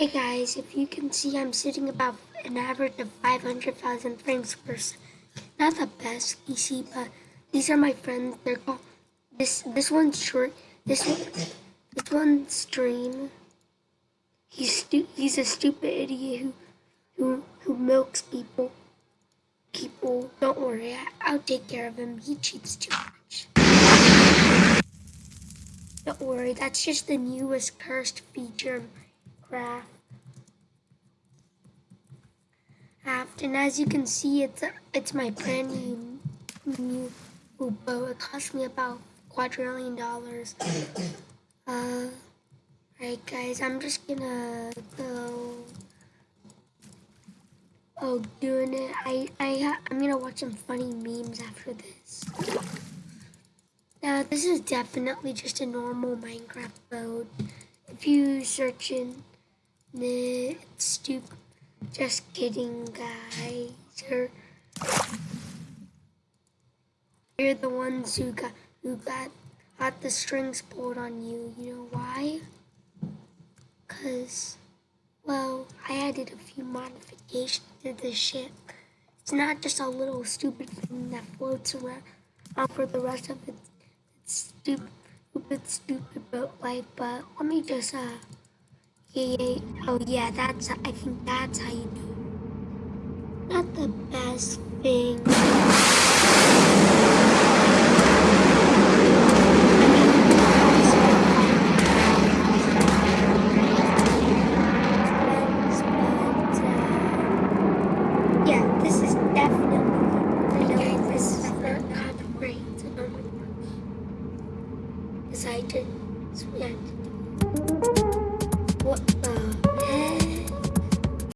Hey guys, if you can see, I'm sitting about an average of 500,000 frames per second. Not the best PC, but these are my friends. They're called this. This one's short. This one, this one's stream. He's stu- He's a stupid idiot who, who, who milks people. People, don't worry. I, I'll take care of him. He cheats too much. Don't worry. That's just the newest cursed feature Craft. and as you can see, it's a, it's my brand new new boat. It cost me about quadrillion dollars. Uh, right, guys, I'm just gonna go. Oh, doing it. I I I'm gonna watch some funny memes after this. Now, this is definitely just a normal Minecraft boat. If you search in it, it's stupid. Just kidding, guys. You're, you're the ones who got who got got the strings pulled on you. You know why? Cause, well, I added a few modifications to the ship. It's not just a little stupid thing that floats around for the rest of it. It's stupid, stupid, stupid boat life. But let me just uh yeah, yeah. Oh yeah, that's, I think that's how you do. Not the best thing. excited. It's.